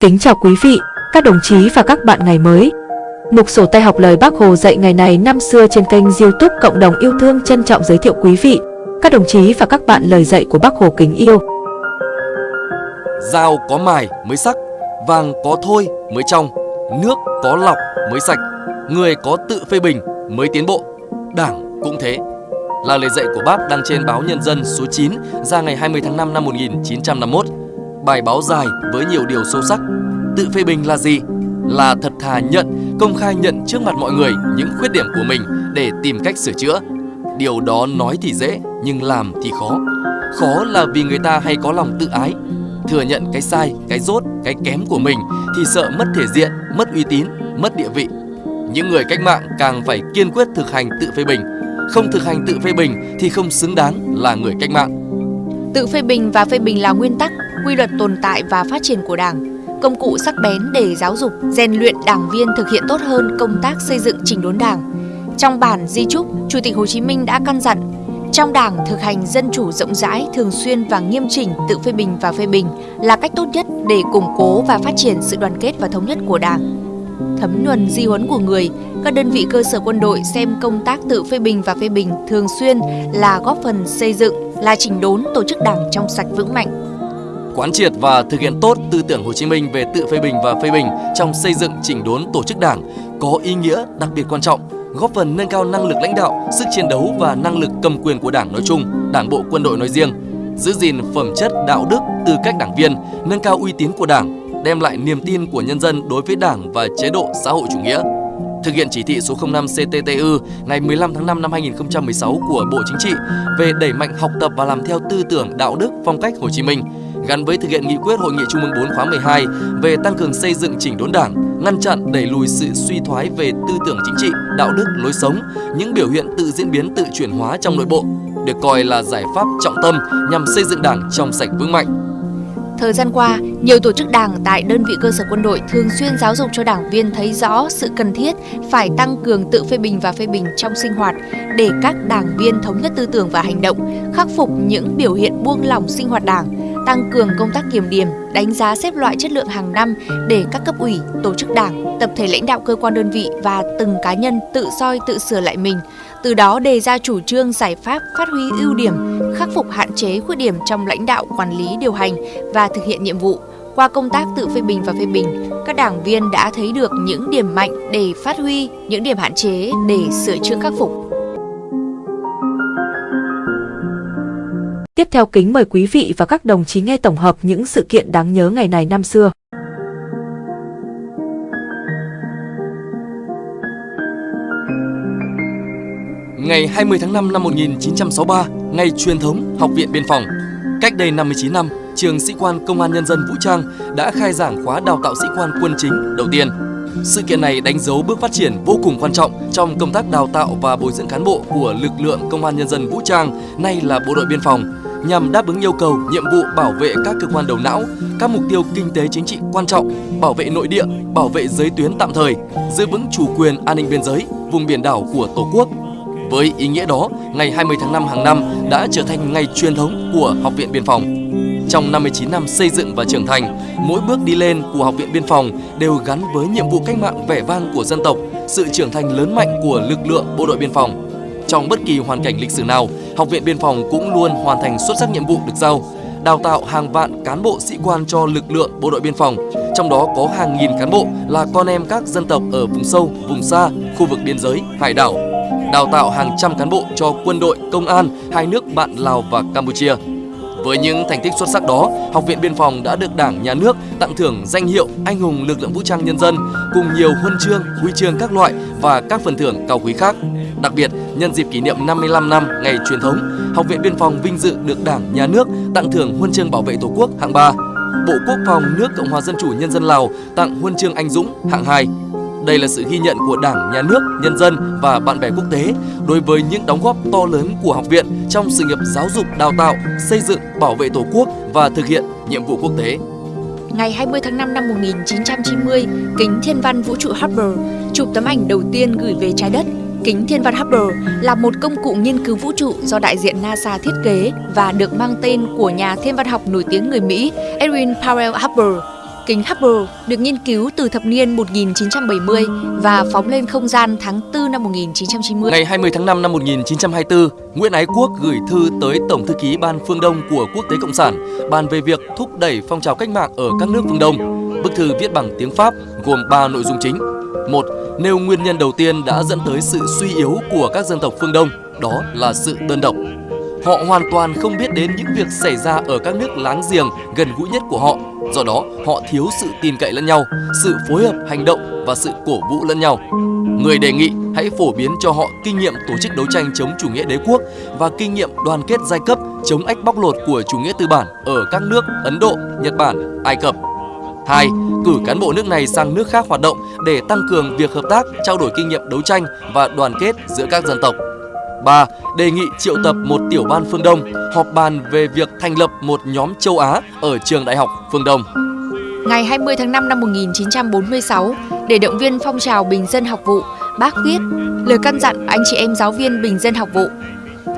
Kính chào quý vị, các đồng chí và các bạn ngày mới. Mục sổ tay học lời Bác Hồ dạy ngày này năm xưa trên kênh youtube Cộng đồng yêu thương trân trọng giới thiệu quý vị, các đồng chí và các bạn lời dạy của Bác Hồ kính yêu. Dao có mài mới sắc, vàng có thôi mới trong, nước có lọc mới sạch, người có tự phê bình mới tiến bộ, đảng cũng thế. Là lời dạy của bác đăng trên báo Nhân dân số 9 ra ngày 20 tháng 5 năm 1951 bài báo dài với nhiều điều sâu sắc. Tự phê bình là gì? Là thật thà nhận, công khai nhận trước mặt mọi người những khuyết điểm của mình để tìm cách sửa chữa. Điều đó nói thì dễ, nhưng làm thì khó. Khó là vì người ta hay có lòng tự ái, thừa nhận cái sai, cái dốt, cái kém của mình thì sợ mất thể diện, mất uy tín, mất địa vị. Những người cách mạng càng phải kiên quyết thực hành tự phê bình. Không thực hành tự phê bình thì không xứng đáng là người cách mạng. Tự phê bình và phê bình là nguyên tắc, quy luật tồn tại và phát triển của Đảng, công cụ sắc bén để giáo dục, rèn luyện đảng viên thực hiện tốt hơn công tác xây dựng chỉnh đốn Đảng. Trong bản di trúc, Chủ tịch Hồ Chí Minh đã căn dặn trong Đảng thực hành dân chủ rộng rãi, thường xuyên và nghiêm chỉnh tự phê bình và phê bình là cách tốt nhất để củng cố và phát triển sự đoàn kết và thống nhất của Đảng. Thấm nhuần di huấn của người, các đơn vị cơ sở quân đội xem công tác tự phê bình và phê bình thường xuyên là góp phần xây dựng, là chỉnh đốn tổ chức Đảng trong sạch vững mạnh, quán triệt và thực hiện tốt tư tưởng Hồ Chí Minh về tự phê bình và phê bình trong xây dựng chỉnh đốn tổ chức đảng có ý nghĩa đặc biệt quan trọng, góp phần nâng cao năng lực lãnh đạo, sức chiến đấu và năng lực cầm quyền của đảng nói chung, đảng bộ quân đội nói riêng, giữ gìn phẩm chất đạo đức từ cách đảng viên, nâng cao uy tín của đảng, đem lại niềm tin của nhân dân đối với đảng và chế độ xã hội chủ nghĩa. Thực hiện chỉ thị số 05 CTTU ngày 15 tháng 5 năm 2016 của Bộ Chính trị về đẩy mạnh học tập và làm theo tư tưởng đạo đức phong cách Hồ Chí Minh, gắn với thực hiện nghị quyết Hội nghị Trung ương 4 khóa 12 về tăng cường xây dựng chỉnh đốn đảng, ngăn chặn đẩy lùi sự suy thoái về tư tưởng chính trị, đạo đức, lối sống, những biểu hiện tự diễn biến tự chuyển hóa trong nội bộ, được coi là giải pháp trọng tâm nhằm xây dựng đảng trong sạch vững mạnh. Thời gian qua, nhiều tổ chức đảng tại đơn vị cơ sở quân đội thường xuyên giáo dục cho đảng viên thấy rõ sự cần thiết phải tăng cường tự phê bình và phê bình trong sinh hoạt để các đảng viên thống nhất tư tưởng và hành động, khắc phục những biểu hiện buông lỏng sinh hoạt đảng, tăng cường công tác kiểm điểm, đánh giá xếp loại chất lượng hàng năm để các cấp ủy, tổ chức đảng, tập thể lãnh đạo cơ quan đơn vị và từng cá nhân tự soi tự sửa lại mình, từ đó đề ra chủ trương giải pháp phát huy ưu điểm, khắc phục hạn chế khuyết điểm trong lãnh đạo quản lý điều hành và thực hiện nhiệm vụ. Qua công tác tự phê bình và phê bình, các đảng viên đã thấy được những điểm mạnh để phát huy, những điểm hạn chế để sửa chữa khắc phục. Tiếp theo kính mời quý vị và các đồng chí nghe tổng hợp những sự kiện đáng nhớ ngày này năm xưa. Ngày 20 tháng 5 năm 1963, ngày truyền thống Học viện Biên phòng. Cách đây 59 năm, trường sĩ quan Công an Nhân dân Vũ Trang đã khai giảng khóa đào tạo sĩ quan quân chính đầu tiên. Sự kiện này đánh dấu bước phát triển vô cùng quan trọng trong công tác đào tạo và bồi dưỡng cán bộ của lực lượng Công an Nhân dân Vũ Trang, nay là Bộ đội Biên phòng, nhằm đáp ứng yêu cầu nhiệm vụ bảo vệ các cơ quan đầu não, các mục tiêu kinh tế chính trị quan trọng, bảo vệ nội địa, bảo vệ giới tuyến tạm thời, giữ vững chủ quyền an ninh biên giới, vùng biển đảo của Tổ quốc. Với ý nghĩa đó, ngày 20 tháng 5 hàng năm đã trở thành ngày truyền thống của Học viện Biên phòng. Trong 59 năm xây dựng và trưởng thành, mỗi bước đi lên của Học viện Biên phòng đều gắn với nhiệm vụ cách mạng vẻ vang của dân tộc, sự trưởng thành lớn mạnh của lực lượng bộ đội biên phòng. Trong bất kỳ hoàn cảnh lịch sử nào, Học viện Biên phòng cũng luôn hoàn thành xuất sắc nhiệm vụ được giao, đào tạo hàng vạn cán bộ sĩ quan cho lực lượng bộ đội biên phòng, trong đó có hàng nghìn cán bộ là con em các dân tộc ở vùng sâu, vùng xa, khu vực biên giới, hải đảo, đào tạo hàng trăm cán bộ cho quân đội, công an hai nước bạn Lào và Campuchia. Với những thành tích xuất sắc đó, Học viện Biên phòng đã được Đảng, Nhà nước tặng thưởng danh hiệu Anh hùng lực lượng vũ trang nhân dân cùng nhiều huân chương, huy chương các loại và các phần thưởng cao quý khác. Đặc biệt, nhân dịp kỷ niệm 55 năm ngày truyền thống, Học viện Biên phòng vinh dự được Đảng, Nhà nước tặng thưởng huân chương bảo vệ Tổ quốc hạng 3. Bộ Quốc phòng nước Cộng hòa Dân chủ Nhân dân Lào tặng huân chương anh dũng hạng 2. Đây là sự ghi nhận của Đảng, Nhà nước, nhân dân và bạn bè quốc tế đối với những đóng góp to lớn của học viện trong sự nghiệp giáo dục, đào tạo, xây dựng, bảo vệ Tổ quốc và thực hiện nhiệm vụ quốc tế. Ngày 20 tháng 5 năm 1990, kính thiên văn vũ trụ Hubble chụp tấm ảnh đầu tiên gửi về trái đất Kính thiên văn Hubble là một công cụ nghiên cứu vũ trụ do đại diện NASA thiết kế và được mang tên của nhà thiên văn học nổi tiếng người Mỹ Edwin Powell Hubble kính Hubble được nghiên cứu từ thập niên 1970 và phóng lên không gian tháng 4 năm 1990. Ngày 20 tháng 5 năm 1924, Nguyễn Ái Quốc gửi thư tới Tổng thư ký Ban Phương Đông của Quốc tế Cộng sản bàn về việc thúc đẩy phong trào cách mạng ở các nước phương Đông. Bức thư viết bằng tiếng Pháp gồm 3 nội dung chính. Một, nêu nguyên nhân đầu tiên đã dẫn tới sự suy yếu của các dân tộc phương Đông, đó là sự đơn độc. Họ hoàn toàn không biết đến những việc xảy ra ở các nước láng giềng gần gũi nhất của họ. Do đó, họ thiếu sự tin cậy lẫn nhau, sự phối hợp hành động và sự cổ vũ lẫn nhau. Người đề nghị hãy phổ biến cho họ kinh nghiệm tổ chức đấu tranh chống chủ nghĩa đế quốc và kinh nghiệm đoàn kết giai cấp chống ách bóc lột của chủ nghĩa tư bản ở các nước Ấn Độ, Nhật Bản, Ai Cập. 2. Cử cán bộ nước này sang nước khác hoạt động để tăng cường việc hợp tác, trao đổi kinh nghiệm đấu tranh và đoàn kết giữa các dân tộc. 3. Đề nghị triệu tập một tiểu ban phương Đông họp bàn về việc thành lập một nhóm châu Á ở trường đại học phương Đông. Ngày 20 tháng 5 năm 1946, để động viên phong trào bình dân học vụ, bác viết lời căn dặn anh chị em giáo viên bình dân học vụ.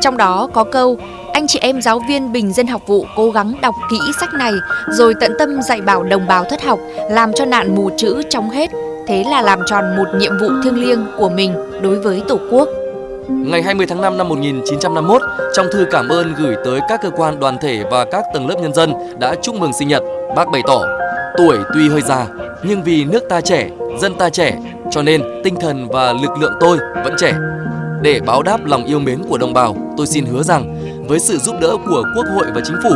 Trong đó có câu anh chị em giáo viên bình dân học vụ cố gắng đọc kỹ sách này rồi tận tâm dạy bảo đồng bào thất học, làm cho nạn mù chữ trong hết. Thế là làm tròn một nhiệm vụ thiêng liêng của mình đối với Tổ quốc. Ngày 20 tháng 5 năm 1951, trong thư cảm ơn gửi tới các cơ quan đoàn thể và các tầng lớp nhân dân đã chúc mừng sinh nhật, bác bày tỏ Tuổi tuy hơi già, nhưng vì nước ta trẻ, dân ta trẻ, cho nên tinh thần và lực lượng tôi vẫn trẻ. Để báo đáp lòng yêu mến của đồng bào, tôi xin hứa rằng với sự giúp đỡ của Quốc hội và Chính phủ,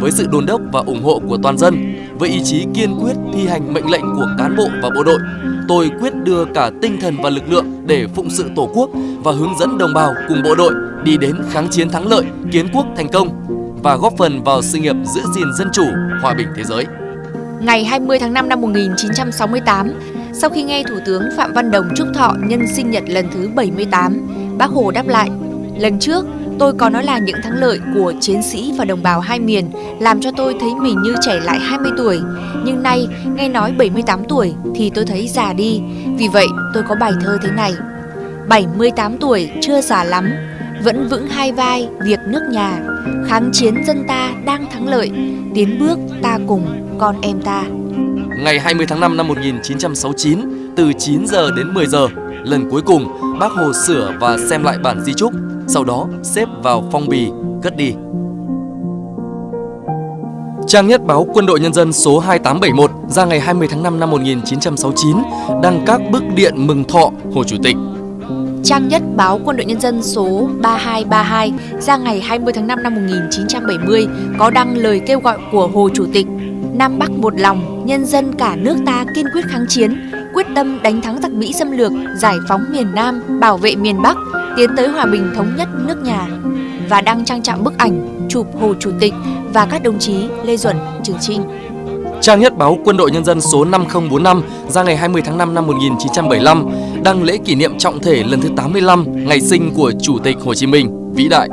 với sự đồn đốc và ủng hộ của toàn dân, với ý chí kiên quyết thi hành mệnh lệnh của cán bộ và bộ đội, tôi quyết đưa cả tinh thần và lực lượng để phụng sự Tổ quốc và hướng dẫn đồng bào cùng bộ đội đi đến kháng chiến thắng lợi, kiến quốc thành công và góp phần vào sự nghiệp giữ gìn dân chủ, hòa bình thế giới. Ngày 20 tháng 5 năm 1968, sau khi nghe Thủ tướng Phạm Văn Đồng chúc thọ nhân sinh nhật lần thứ 78, Bác Hồ đáp lại, lần trước tôi có nói là những thắng lợi của chiến sĩ và đồng bào hai miền làm cho tôi thấy mình như trẻ lại 20 tuổi. Nhưng nay, nghe nói 78 tuổi thì tôi thấy già đi. Vì vậy, tôi có bài thơ thế này. 78 tuổi chưa già lắm, vẫn vững hai vai việc nước nhà. Kháng chiến dân ta đang thắng lợi, tiến bước ta cùng con em ta. Ngày 20 tháng 5 năm 1969, từ 9 giờ đến 10 giờ, lần cuối cùng bác Hồ sửa và xem lại bản di trúc, sau đó xếp vào phong bì, cất đi. Trang nhất báo Quân đội Nhân dân số 2871 ra ngày 20 tháng 5 năm 1969 đăng các bức điện mừng thọ Hồ Chủ tịch. Trang nhất báo Quân đội Nhân dân số 3232 ra ngày 20 tháng 5 năm 1970 có đăng lời kêu gọi của Hồ Chủ tịch Nam Bắc một lòng, nhân dân cả nước ta kiên quyết kháng chiến, quyết tâm đánh thắng giặc Mỹ xâm lược, giải phóng miền Nam, bảo vệ miền Bắc, tiến tới hòa bình thống nhất nước nhà và đăng trang trọng bức ảnh chụp Hồ Chủ tịch và các đồng chí Lê Duẩn, Trường Trinh. Trang nhất báo Quân đội Nhân dân số 5045 ra ngày 20 tháng 5 năm 1975 đăng lễ kỷ niệm trọng thể lần thứ 85 ngày sinh của Chủ tịch Hồ Chí Minh vĩ đại.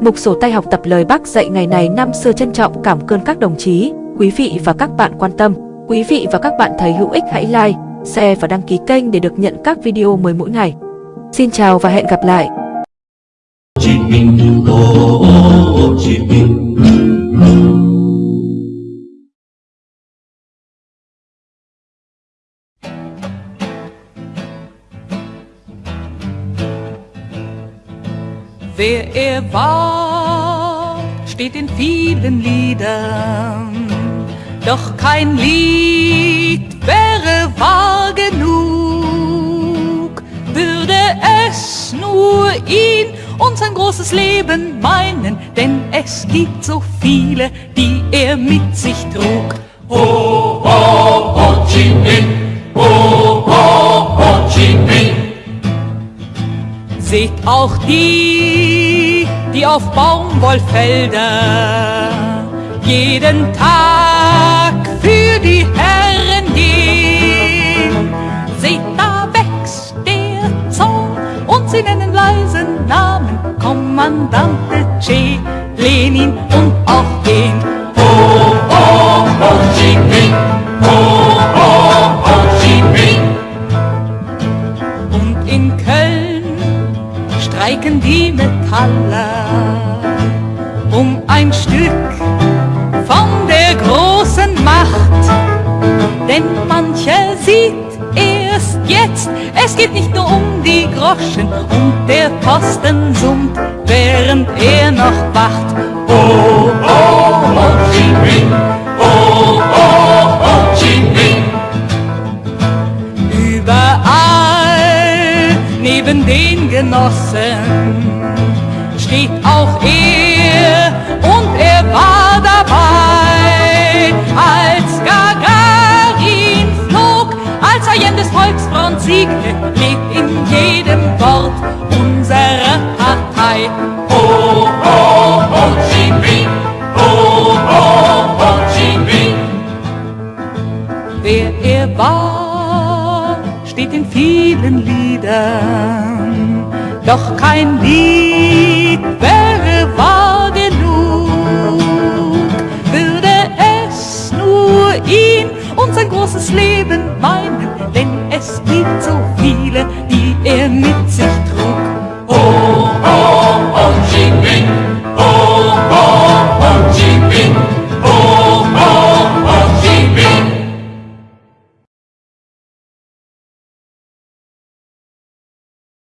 Mục sổ tay học tập lời Bác dạy ngày này năm xưa trân trọng cảm ơn các đồng chí, quý vị và các bạn quan tâm. Quý vị và các bạn thấy hữu ích hãy like, share và đăng ký kênh để được nhận các video mới mỗi ngày. Xin chào và hẹn gặp lại! Hồ Chí Minh, Hồ Chí Minh. Wer er war, steht in vielen Liedern, doch kein Lied wahr genug, würde es nur ihn und sein großes Leben meinen, denn es gibt so viele, die er mit sich trug. Ho, ho, Ho Chi Minh. Ho, ho, Ho Chi Minh. Seht auch die, die auf Baumwollfelder jeden Tag einen leisen Namen, Kommandante Che, Lenin und auch den Ho, Ho, Ho Chi Minh, Ho, Ho, Ho Chi Minh. Und in Köln streiken die Metaller um ein Stück von der großen Macht, denn manche sieht er erst jetzt, es geht nicht nur um die Groschen und der Posten summt, während er noch wacht. Oh, oh, Ho Chi Minh. Oh, oh, Ho Chi Minh. Überall neben den Genossen steht auch er und er war dabei, Allende's Volksfront siegte, lebt in jedem Wort unserer Partei. Oh, oh, Ho Chi Minh. Oh, oh, Ho Chi Minh. Wer er war, steht in vielen Liedern, doch kein Lied wäre wahr genug, würde es nur ihn und sein großes Leben meinen, denn es gibt so viele